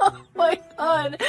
oh, my god.